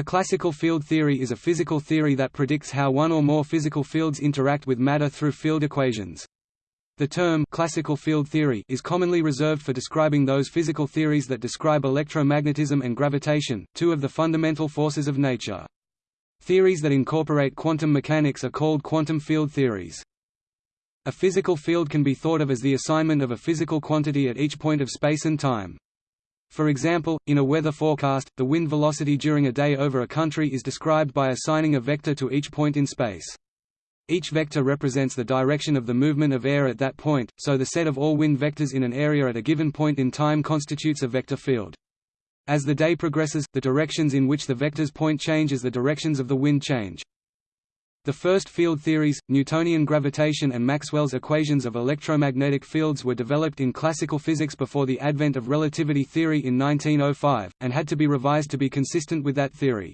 A classical field theory is a physical theory that predicts how one or more physical fields interact with matter through field equations. The term classical field theory is commonly reserved for describing those physical theories that describe electromagnetism and gravitation, two of the fundamental forces of nature. Theories that incorporate quantum mechanics are called quantum field theories. A physical field can be thought of as the assignment of a physical quantity at each point of space and time. For example, in a weather forecast, the wind velocity during a day over a country is described by assigning a vector to each point in space. Each vector represents the direction of the movement of air at that point, so the set of all wind vectors in an area at a given point in time constitutes a vector field. As the day progresses, the directions in which the vectors point change as the directions of the wind change. The first field theories, Newtonian gravitation and Maxwell's equations of electromagnetic fields were developed in classical physics before the advent of relativity theory in 1905, and had to be revised to be consistent with that theory.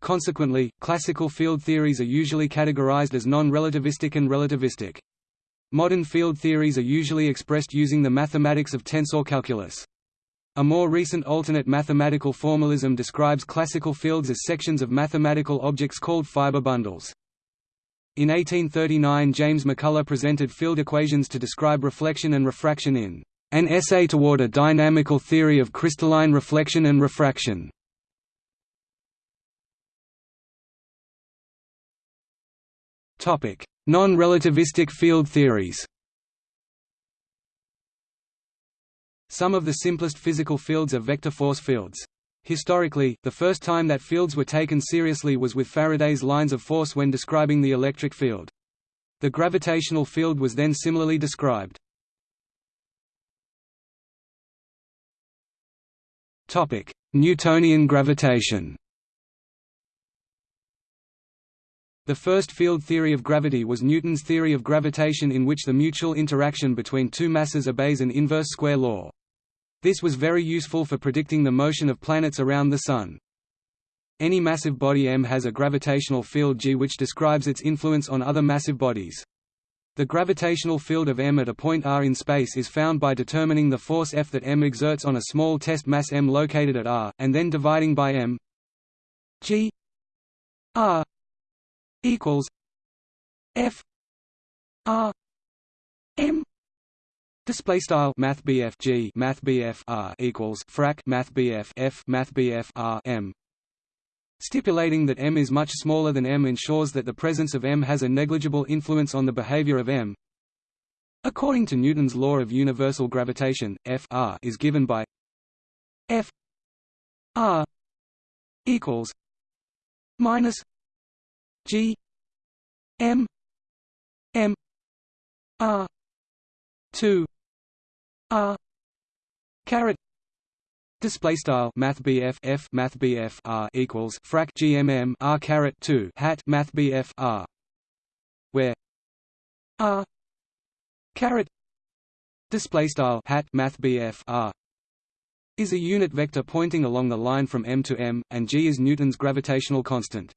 Consequently, classical field theories are usually categorized as non-relativistic and relativistic. Modern field theories are usually expressed using the mathematics of tensor calculus. A more recent alternate mathematical formalism describes classical fields as sections of mathematical objects called fiber bundles. In 1839 James MacCullagh presented field equations to describe reflection and refraction in An Essay Toward a Dynamical Theory of Crystalline Reflection and Refraction. Non-relativistic field theories Some of the simplest physical fields are vector force fields. Historically, the first time that fields were taken seriously was with Faraday's lines of force when describing the electric field. The gravitational field was then similarly described. Topic: Newtonian gravitation The first field theory of gravity was Newton's theory of gravitation in which the mutual interaction between two masses obeys an inverse square law. This was very useful for predicting the motion of planets around the Sun. Any massive body m has a gravitational field g which describes its influence on other massive bodies. The gravitational field of m at a point r in space is found by determining the force F that m exerts on a small test mass m located at r, and then dividing by m. G. R. equals F. R. M Display style Math G Math R equals frac Math F Math R M Stipulating that m is much smaller than m ensures that the presence of m has a negligible influence on the behavior of m. According to Newton's law of universal gravitation, F r is given by F r equals minus G M M R two R. Caret. Display style Math F Math R equals frac GMM R caret two hat Math R. Where? R. Caret. Display style hat Math R. Is a unit vector pointing along the line from M to M, and g is Newton's gravitational constant.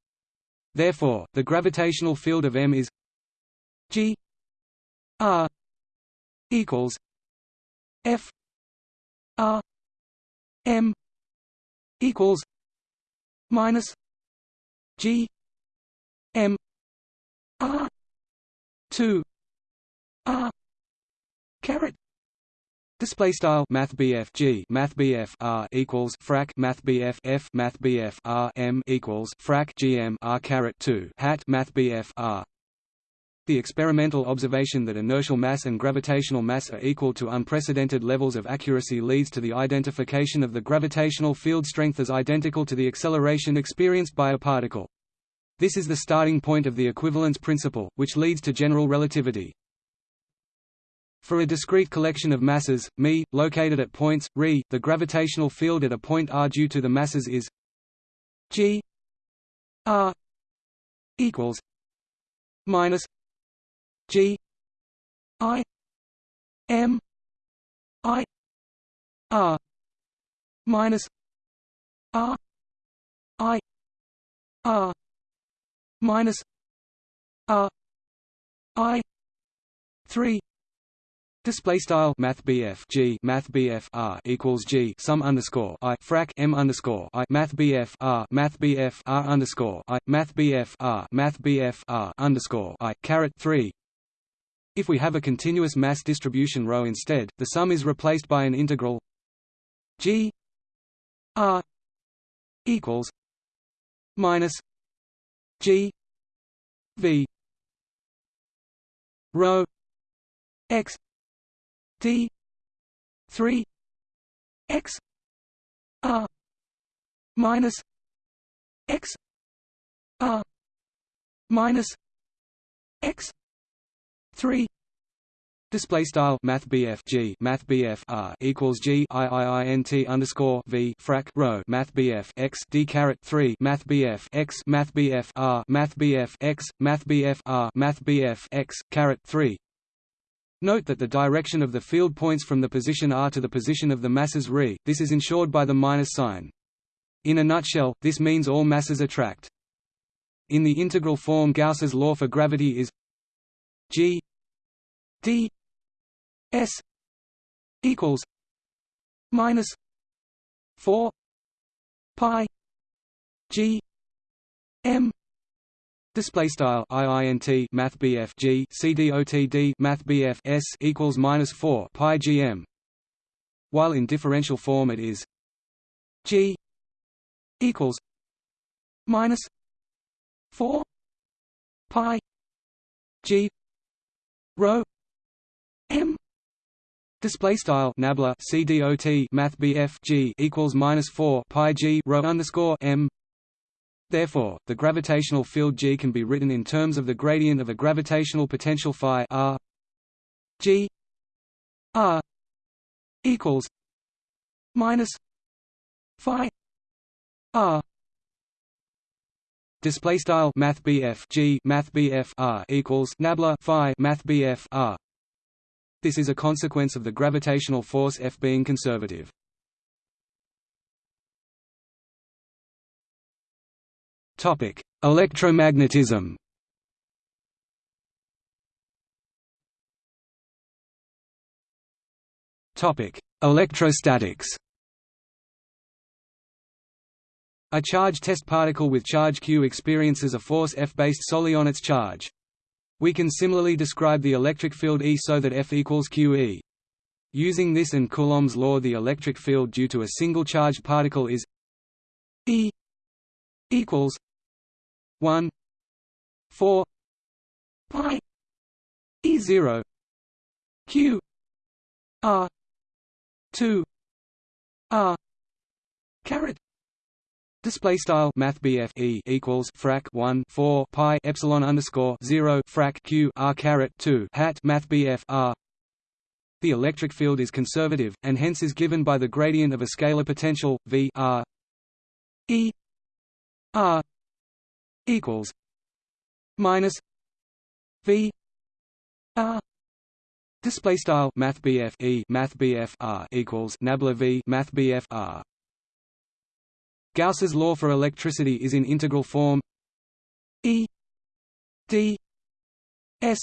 Therefore, the gravitational field of M is g R equals F R M equals minus G M R two R caret. Display style Math G Math R equals frac Math F Math R M equals frac GM R caret two hat Math R the experimental observation that inertial mass and gravitational mass are equal to unprecedented levels of accuracy leads to the identification of the gravitational field strength as identical to the acceleration experienced by a particle. This is the starting point of the equivalence principle, which leads to general relativity. For a discrete collection of masses, μ, located at points, ρ, the gravitational field at a point r due to the masses is g r equals minus G I M I R minus R I R minus R I three Display style Math G Math R equals G sum underscore I frac M underscore I Math R Math R underscore I Math R Math R underscore I caret three. If we have a continuous mass distribution rho instead, the sum is replaced by an integral G R equals minus G V rho X D three X R minus X R minus X three Display style Math BF G Math BF R equals G I I I N T underscore V frac rho Math BF X D caret three Math BF X Math BF R Math BF X Math BF R Math BF X caret three Note that the direction of the field points from the position r to the position of the masses ρ, this is ensured by the minus sign. In a nutshell, this means all masses attract. In the integral form Gauss's law for gravity is g d s equals minus 4 pi g m Display style IINT Math BF G CDOTD Math BF S equals minus four Pi GM. While in differential form it is G equals minus four Pi G rho M. Display style Nabla CDOT Math BF G equals minus four Pi G rho underscore M. Therefore, the gravitational field G can be written in terms of the gradient of a gravitational potential phi r. G. R. equals minus phi r. Display style math G math r equals nabla phi math r this is a consequence of the gravitational force F being conservative Topic: Electromagnetism. Topic: Electrostatics. A charge test particle with charge q experiences a force F based solely on its charge. We can similarly describe the electric field E so that F equals QE. Using this and Coulomb's law the electric field due to a single charged particle is E equals 1 4 pi e 0 q r 2 r caret Display style Math e equals frac 1 4 pi epsilon underscore 0 frac q r caret 2 hat Math r. The electric field is conservative, and hence is given by the gradient of a scalar potential v r. E. R. equals minus V R. Display style math E math R equals nabla V math R Gauss's law for electricity is in integral form E D S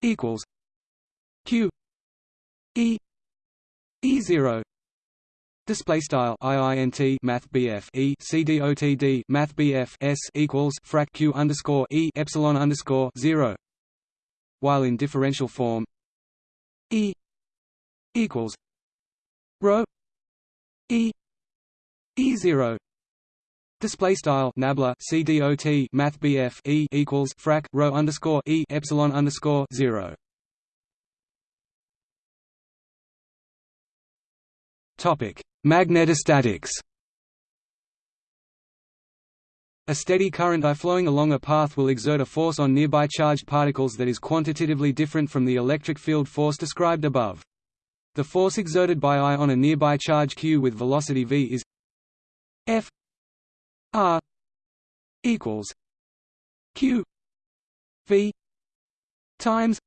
equals Q E E zero. Display style IINT Math BF E CDOTD Math BF S equals frac Q underscore E epsilon underscore zero. While in differential form E equals rho E E zero. Display style Nabla CDOT Math BF E equals frac rho underscore E epsilon underscore zero. Topic. Magnetostatics. A steady current I flowing along a path will exert a force on nearby charged particles that is quantitatively different from the electric field force described above. The force exerted by I on a nearby charge q with velocity v is F R equals q v times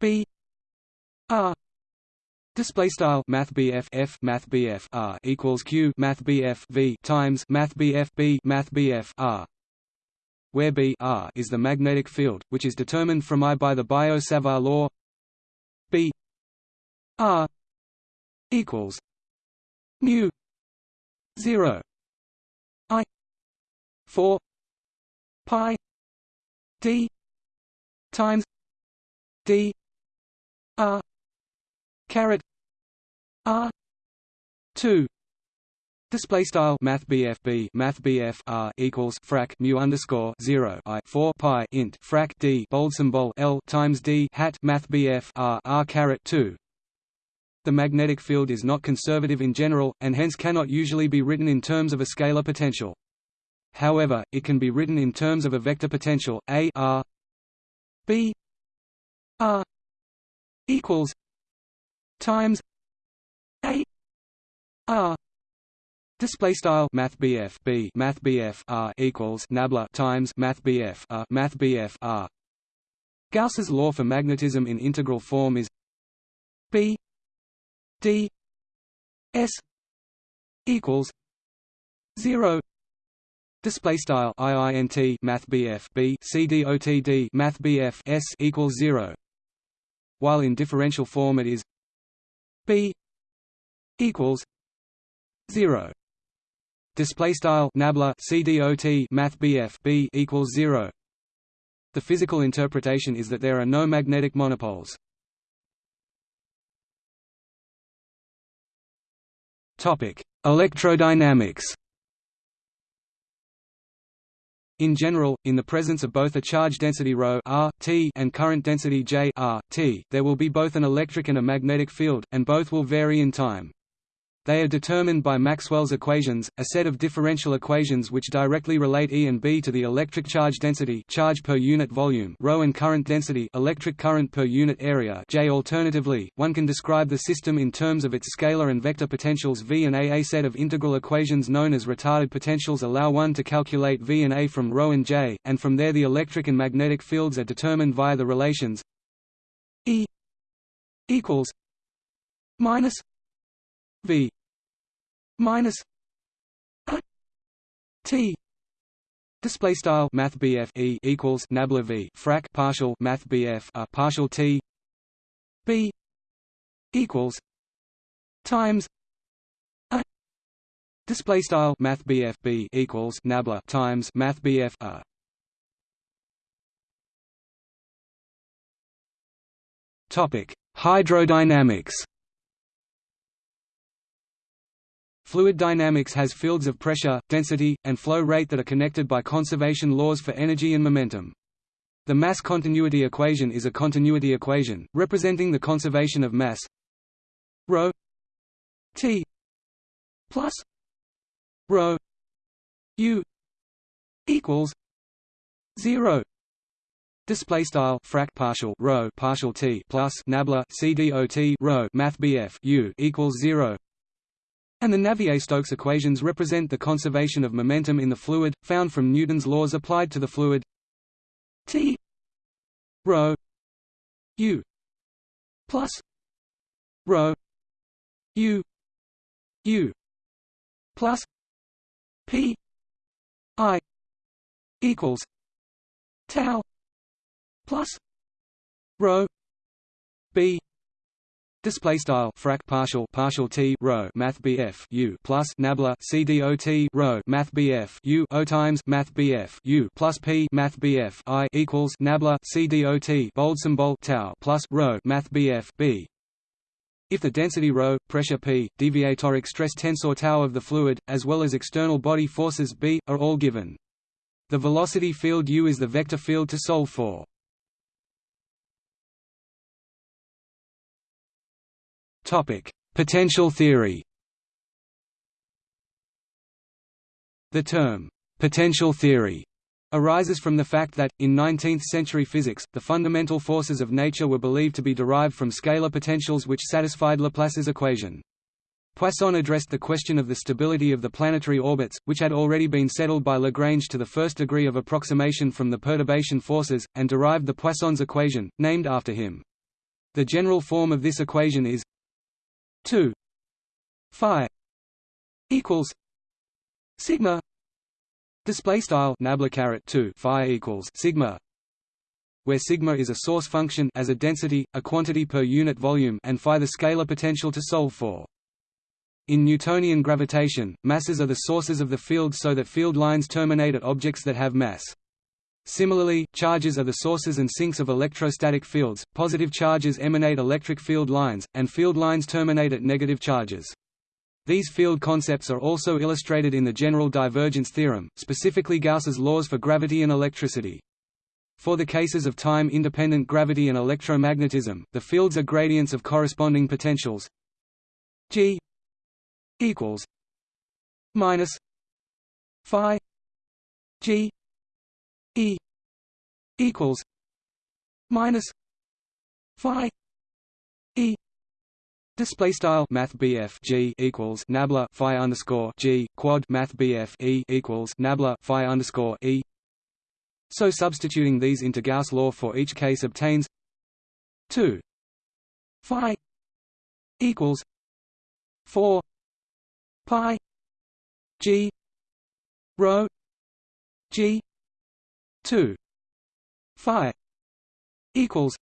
b r Display style Math BF F Math BF R equals Q Math BF V times Math BF B Math BF R where B R is the magnetic field, which is determined from I by the Biot-Savart law. B r equals mu 0 i. 4 pi. D. Times. D. R. Caret. R. 2 Display style. Math B Math R equals frac mu underscore zero I. Four pi int. Frac D. Bold symbol L times D. Hat. Math R R caret two. The magnetic field is not conservative in general, and hence cannot usually be written in terms of a scalar potential. However, it can be written in terms of a vector potential A R B R equals times A R Display style Math BF B Math BF R equals Nabla times Math BF R Math BF R. Gauss's law for magnetism in integral form is B D S equals zero. Display style IINT Math BF B Math BF S equals zero. While in differential form it is B equals zero. Display style nabla CDOT Math BF B equals zero. The physical interpretation is that there are no magnetic monopoles. Electrodynamics. In general, in the presence of both a charge density ρ r, t and current density J r, t, there will be both an electric and a magnetic field, and both will vary in time. They are determined by Maxwell's equations, a set of differential equations which directly relate E and B to the electric charge density charge per unit volume ρ and current density electric current per unit area J. Alternatively, one can describe the system in terms of its scalar and vector potentials V and A. A set of integral equations known as retarded potentials allow one to calculate V and A from ρ and J, and from there the electric and magnetic fields are determined via the relations E equals minus V minus T. Display style math E equals nabla V frac partial math BF a uh, partial T. B equals times a. Display style math BF B equals nabla times math BF a uh. topic hydrodynamics Fluid dynamics has fields of pressure, density, and flow rate that are connected by conservation laws for energy and momentum. The mass continuity equation is a continuity equation, representing the conservation of mass ρ t plus ρ u equals 0 Display style frac partial rho partial t plus nabla c dot rho math bf u equals zero and the Navier-Stokes equations represent the conservation of momentum in the fluid, found from Newton's laws applied to the fluid T rho u plus rho u u plus p i equals tau plus rho b Display style frac partial partial t rho math bf u plus nabla c dot rho math bf u o times math bf u plus p math bf i equals nabla c dot bold symbol tau plus rho math bf b. If the density ρ, pressure p, deviatoric stress tensor tau of the fluid, as well as external body forces b, are all given. The velocity field u is the vector field to solve for. Potential theory. The term potential theory arises from the fact that, in 19th-century physics, the fundamental forces of nature were believed to be derived from scalar potentials which satisfied Laplace's equation. Poisson addressed the question of the stability of the planetary orbits, which had already been settled by Lagrange to the first degree of approximation from the perturbation forces, and derived the Poisson's equation, named after him. The general form of this equation is 2 phi equals sigma display style nabla caret 2 phi equals sigma where sigma is a source function as a density, a quantity per unit volume and phi the scalar potential to solve for. In Newtonian gravitation, masses are the sources of the field so that field lines terminate at objects that have mass. Similarly, charges are the sources and sinks of electrostatic fields, positive charges emanate electric field lines, and field lines terminate at negative charges. These field concepts are also illustrated in the general divergence theorem, specifically Gauss's laws for gravity and electricity. For the cases of time-independent gravity and electromagnetism, the fields are gradients of corresponding potentials g equals minus phi g E equals minus Phi E. Display style Math G equals Nabla Phi underscore G quad Math E equals Nabla Phi underscore E. So substituting these into Gauss law for each case obtains two Phi equals four Pi G rho G 2 phi equals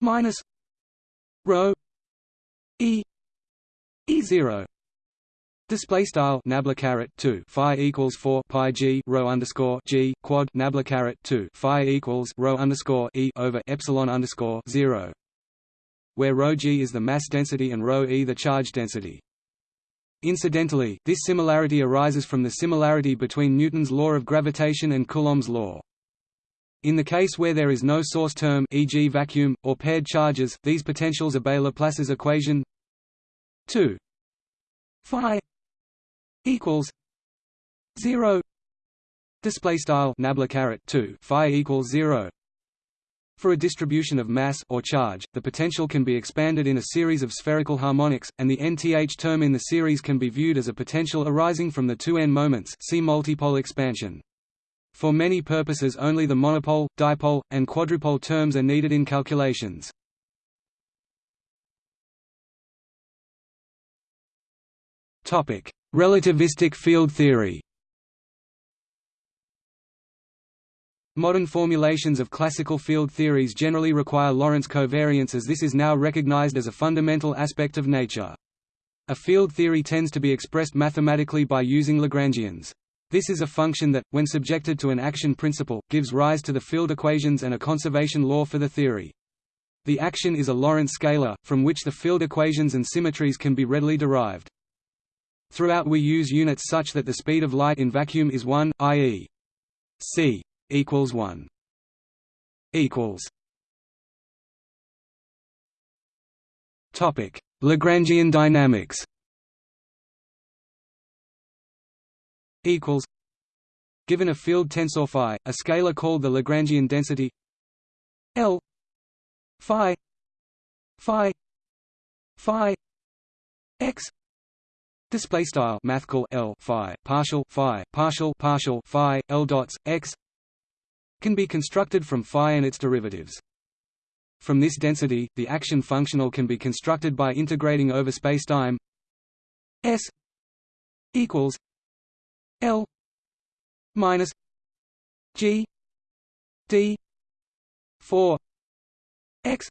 minus rho e e 0 Display style nabla caret two. Phi equals four. Pi g rho underscore g quad. Nabla caret two. Phi equals rho underscore e over epsilon underscore zero, where rho g is the mass density and rho e the charge density. Incidentally, this similarity arises from the similarity between Newton's law of gravitation and Coulomb's law. In the case where there is no source term e.g. vacuum, or paired charges, these potentials obey Laplace's equation 2 phi equals 0 display style nabla caret 2 phi equals 0 for a distribution of mass or charge, the potential can be expanded in a series of spherical harmonics, and the nth term in the series can be viewed as a potential arising from the two n moments see multipole expansion. For many purposes only the monopole, dipole, and quadrupole terms are needed in calculations. Relativistic field theory Modern formulations of classical field theories generally require Lorentz covariance as this is now recognized as a fundamental aspect of nature. A field theory tends to be expressed mathematically by using Lagrangians. This is a function that, when subjected to an action principle, gives rise to the field equations and a conservation law for the theory. The action is a Lorentz scalar, from which the field equations and symmetries can be readily derived. Throughout we use units such that the speed of light in vacuum is 1, i.e. c equals one equals Topic. Lagrangian dynamics equals Given a field tensor phi, a scalar called the Lagrangian density L phi phi phi x display style math call L phi partial phi partial partial phi L dots x can be constructed from phi and its derivatives. From this density, the action functional can be constructed by integrating over spacetime s equals l minus g d 4 x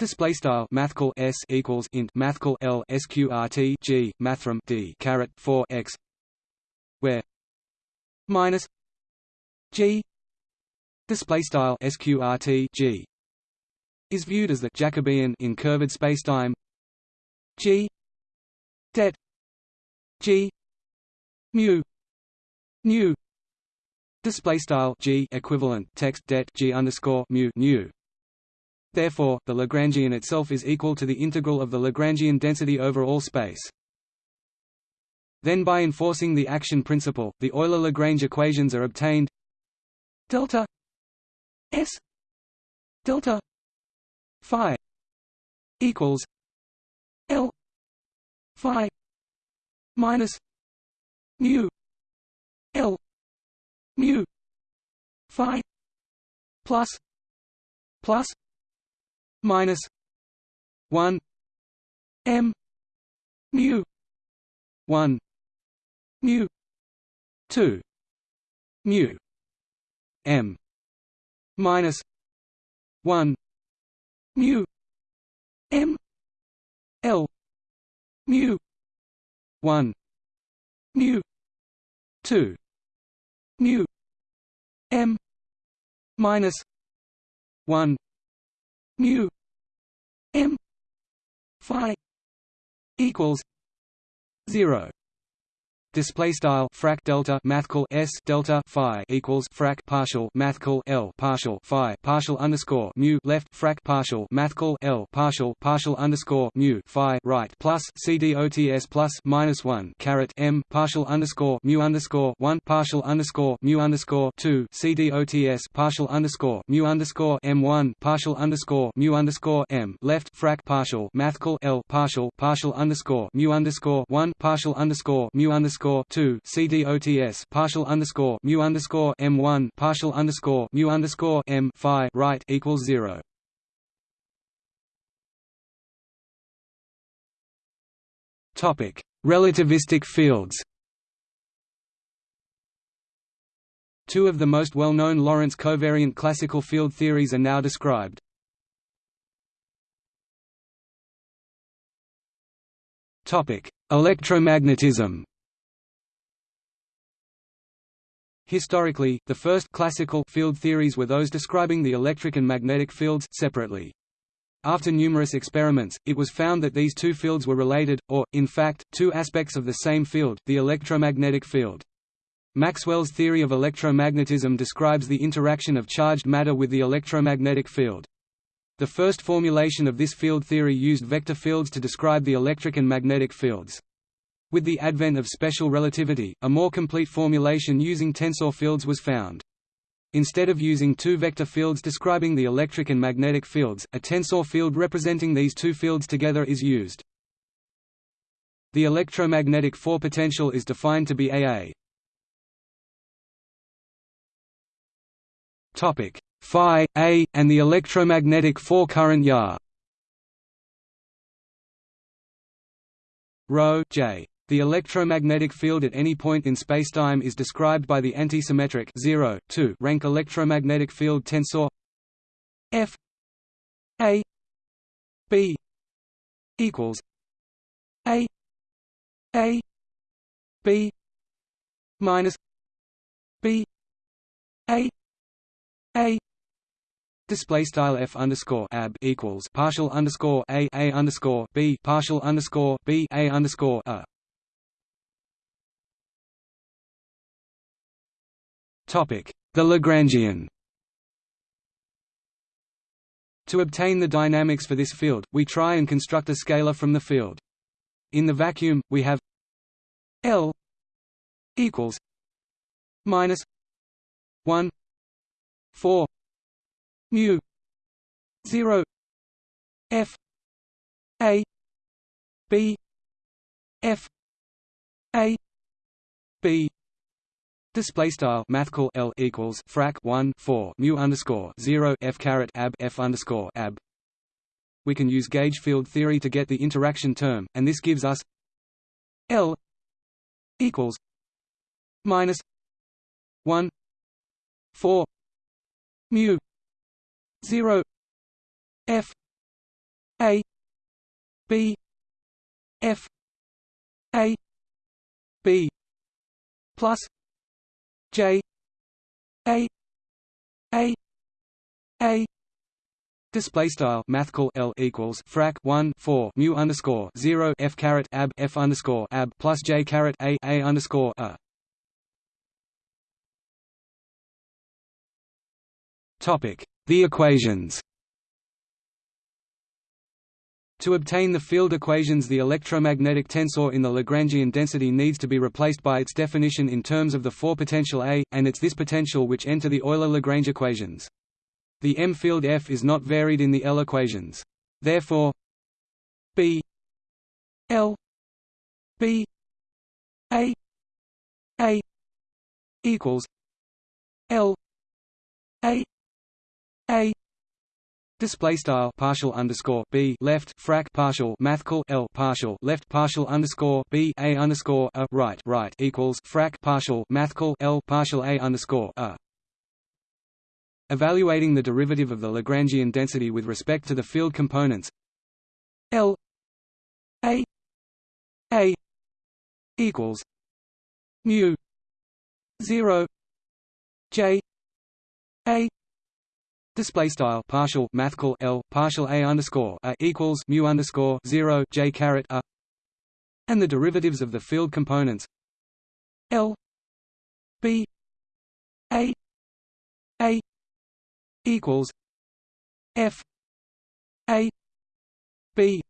Display style mathcal s equals int mathcal l sqrt g mathrm d caret 4 x, where minus g display style sqrt g is viewed as the Jacobian in curved spacetime. G det g mu nu. Display style g equivalent text det g underscore mu nu. Therefore, the Lagrangian itself is equal to the integral of the Lagrangian density over all space. Then by enforcing the action principle, the Euler-Lagrange equations are obtained. Delta S delta phi equals L phi minus mu L mu phi plus plus minus one M mu one mu two mu M minus one mu m l mu one mu two mu m minus one mu m phi equals zero Display style frac delta mathcal s delta phi equals frac partial mathcal l partial phi partial underscore mu left frac partial mathcal l partial partial underscore mu phi right plus c dots plus minus one caret m partial underscore mu underscore one partial underscore mu underscore two c dots partial underscore mu underscore m one partial underscore mu underscore m left frac partial mathcal l partial partial underscore mu underscore one partial underscore mu underscore underscore two CDOTS partial underscore mu underscore M one partial underscore mu underscore M Phi right equals zero. Topic Relativistic fields Two of the most well-known Lorentz covariant classical field theories are now described. Topic: Electromagnetism. Historically, the first classical field theories were those describing the electric and magnetic fields separately. After numerous experiments, it was found that these two fields were related, or, in fact, two aspects of the same field, the electromagnetic field. Maxwell's theory of electromagnetism describes the interaction of charged matter with the electromagnetic field. The first formulation of this field theory used vector fields to describe the electric and magnetic fields. With the advent of special relativity, a more complete formulation using tensor fields was found. Instead of using two vector fields describing the electric and magnetic fields, a tensor field representing these two fields together is used. The electromagnetic four-potential is defined to be AA. Topic phi A and the electromagnetic four-current YA. Rho J the electromagnetic field at any point in spacetime is described by the antisymmetric 0, 2 rank electromagnetic field tensor F A B equals A A B minus B A A Display style f underscore ab equals partial underscore a a underscore b partial underscore b a underscore a. The Lagrangian. To obtain the dynamics for this field, we try and construct a scalar from the field. In the vacuum, we have L equals minus 1 4 mu 0 f a b f a b Display style mathcal L equals frac 1 4 mu underscore 0 f caret ab f underscore ab. We can use gauge field theory to get the interaction term, and this gives us L equals minus 1 4 mu 0 f a b f a b plus J A A A. Display style mathcal L equals frac one four mu underscore zero F caret ab F underscore ab plus J caret A A underscore a. Topic. The equations to obtain the field equations the electromagnetic tensor in the Lagrangian density needs to be replaced by its definition in terms of the four potential A, and it's this potential which enter the Euler-Lagrange equations. The M field F is not varied in the L equations. Therefore B L B A A equals L A A Display style partial underscore b left frac partial mathcal l partial left partial underscore b a underscore a right right equals frac partial mathcal l partial a underscore a. Evaluating the derivative of the Lagrangian density with respect to the field components L A A equals mu 0 J Display style partial mathcal L partial A underscore A equals mu underscore zero J caret A. And the derivatives of the field components L B A A equals F A B.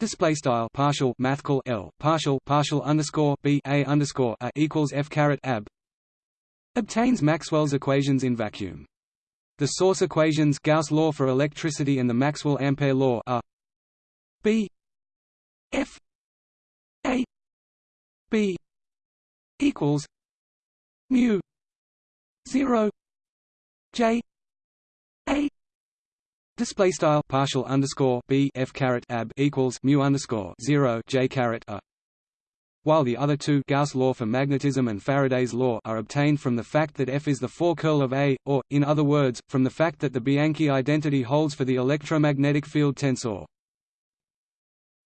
Display style partial mathcal L partial partial underscore B A underscore A equals F caret ab obtains Maxwell's equations in vacuum. The source equations Gauss law for electricity and the Maxwell-Ampere law are B F A B equals mu 0 J A. Display style partial underscore B F caret ab equals mu underscore 0 J caret A while the other two Gauss law for magnetism and Faraday's law are obtained from the fact that F is the four-curl of A, or, in other words, from the fact that the Bianchi identity holds for the electromagnetic field tensor.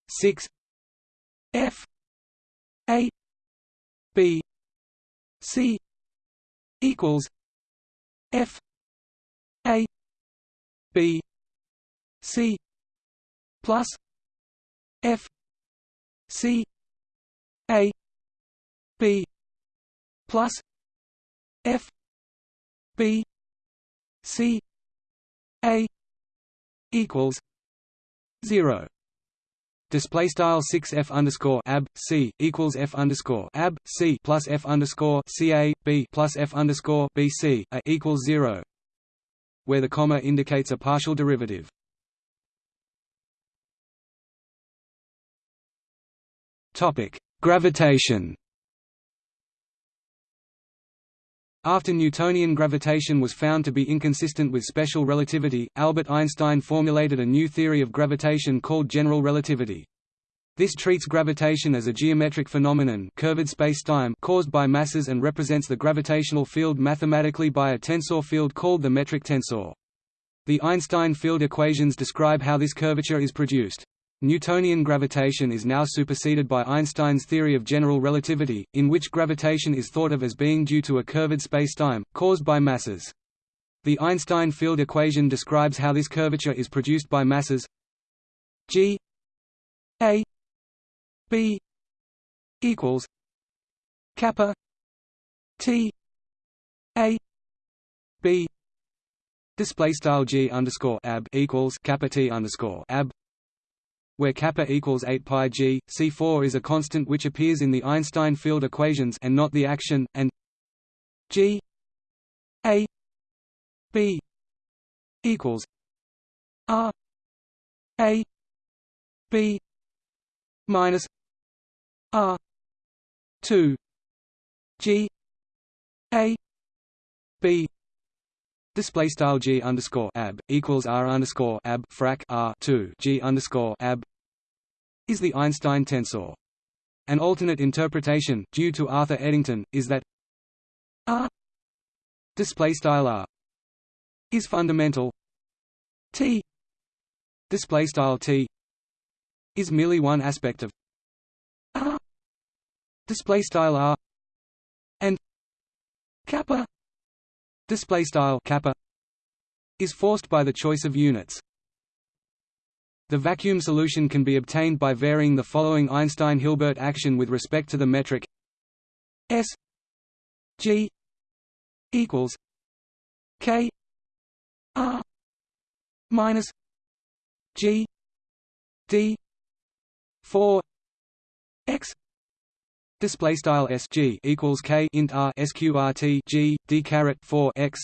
6 F. A. B. C. equals F. A. B. C. plus F. C B plus F B C A equals zero. Display style six F underscore ab C equals F underscore ab C plus F underscore C A B plus F underscore B C A equals zero where the comma indicates a partial derivative. Topic Gravitation After Newtonian gravitation was found to be inconsistent with special relativity, Albert Einstein formulated a new theory of gravitation called general relativity. This treats gravitation as a geometric phenomenon curved spacetime caused by masses and represents the gravitational field mathematically by a tensor field called the metric tensor. The Einstein field equations describe how this curvature is produced. Newtonian gravitation is now superseded by Einstein's theory of general relativity, in which gravitation is thought of as being due to a curved spacetime, caused by masses. The Einstein field equation describes how this curvature is produced by masses g a b equals kappa t a b display style g underscore ab equals kappa t underscore ab where kappa equals 8 pi g, C4 is a constant which appears in the Einstein field equations and not the action, and g a b equals r a b minus r 2 g a b Display style g underscore ab equals r underscore ab frac r two g underscore ab is the Einstein tensor. An alternate interpretation, due to Arthur Eddington, is that r display style r is fundamental t display style t is merely one aspect of r display style r and kappa display style kappa is forced by the choice of units. The vacuum solution can be obtained by varying the following Einstein-Hilbert action with respect to the metric S G equals K R minus G D four X Display style SG equals K int R SQRT G D caret four X.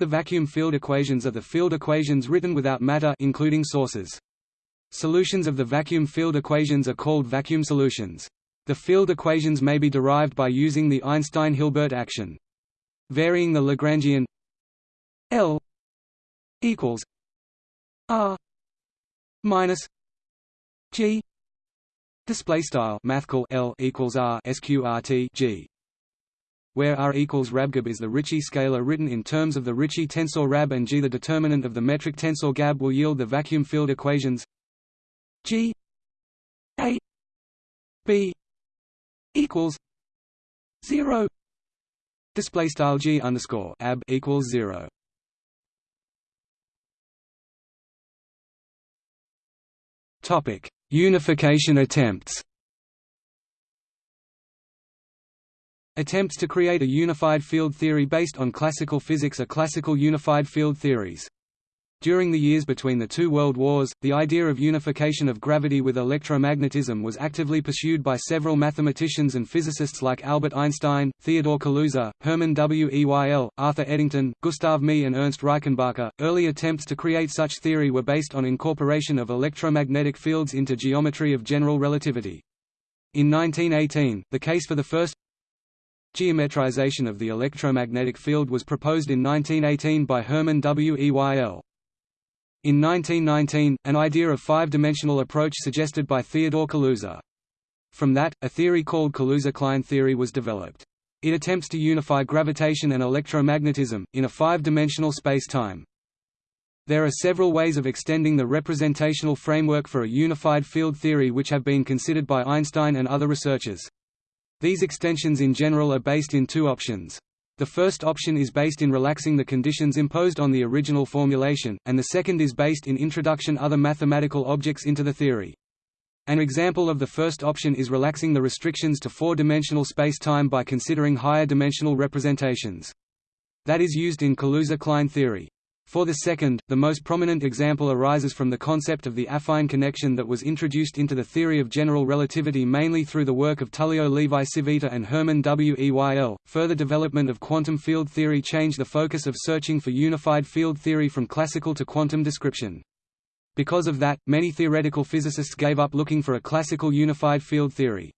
The vacuum field equations are the field equations written without matter including sources. Solutions of the vacuum field equations are called vacuum solutions. The field equations may be derived by using the Einstein-Hilbert action. Varying the Lagrangian L equals R minus G Display style mathcal L equals R sqrt G. where R equals RABGAB is the Ricci scalar written in terms of the Ricci tensor RAB and G the determinant of the metric tensor GAB will yield the vacuum field equations G A B equals zero. Display style G underscore ab equals zero. Topic unification attempts Attempts to create a unified field theory based on classical physics are classical unified field theories. During the years between the two world wars, the idea of unification of gravity with electromagnetism was actively pursued by several mathematicians and physicists like Albert Einstein, Theodore Kaluza, Hermann Weyl, Arthur Eddington, Gustav Mie and Ernst Reichenbacher. Early attempts to create such theory were based on incorporation of electromagnetic fields into geometry of general relativity. In 1918, the case for the first Geometrization of the electromagnetic field was proposed in 1918 by Hermann Weyl. In 1919, an idea of five-dimensional approach suggested by Theodore Kaluza. From that, a theory called Kaluza-Klein theory was developed. It attempts to unify gravitation and electromagnetism, in a five-dimensional space-time. There are several ways of extending the representational framework for a unified field theory which have been considered by Einstein and other researchers. These extensions in general are based in two options. The first option is based in relaxing the conditions imposed on the original formulation, and the second is based in introduction other mathematical objects into the theory. An example of the first option is relaxing the restrictions to four-dimensional space-time by considering higher dimensional representations. That is used in Kaluza-Klein theory. For the second, the most prominent example arises from the concept of the affine connection that was introduced into the theory of general relativity mainly through the work of Tullio Levi-Civita and Hermann Weyl. Further development of quantum field theory changed the focus of searching for unified field theory from classical to quantum description. Because of that, many theoretical physicists gave up looking for a classical unified field theory.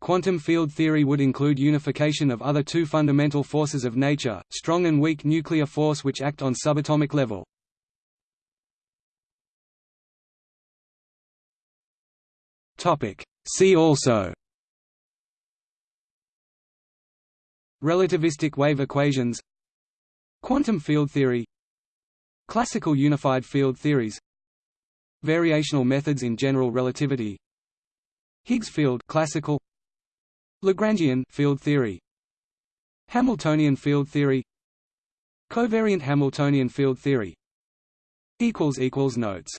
Quantum field theory would include unification of other two fundamental forces of nature, strong and weak nuclear force which act on subatomic level. See also. Relativistic wave equations. Quantum field theory. Classical unified field theories. Variational methods in general relativity. Higgs field classical Lagrangian field theory. Hamiltonian field theory. Covariant Hamiltonian field theory. Equals equals notes